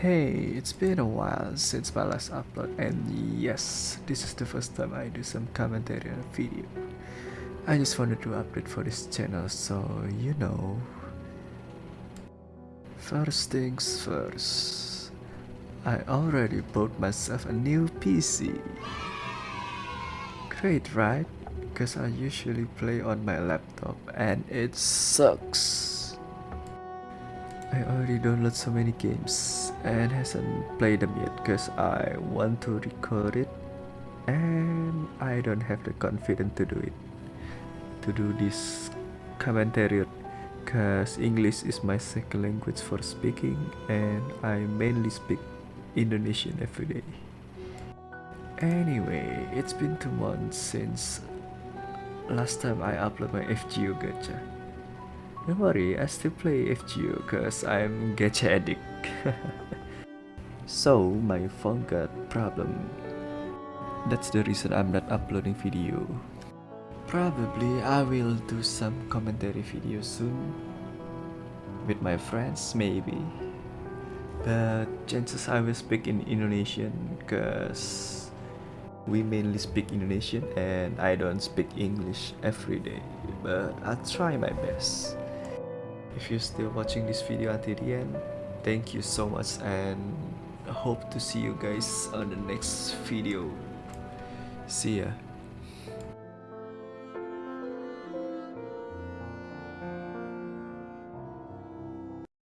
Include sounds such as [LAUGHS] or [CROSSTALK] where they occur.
Hey, it's been a while since my last upload and yes, this is the first time I do some commentary on a video. I just wanted to update for this channel so you know. First things first, I already bought myself a new PC. Great right? Cause I usually play on my laptop and it sucks. I already downloaded so many games and hasn't played them yet because I want to record it and I don't have the confidence to do it to do this commentary because English is my second language for speaking and I mainly speak Indonesian every day. Anyway, it's been two months since last time I uploaded my FGO gacha. Don't worry, I still play FGO cause I'm gacha addict. [LAUGHS] so my phone got problem. That's the reason I'm not uploading video. Probably I will do some commentary video soon. With my friends maybe. But chances I will speak in Indonesian cause we mainly speak Indonesian and I don't speak English every day. But I'll try my best. If you're still watching this video until the end, thank you so much and I hope to see you guys on the next video. See ya.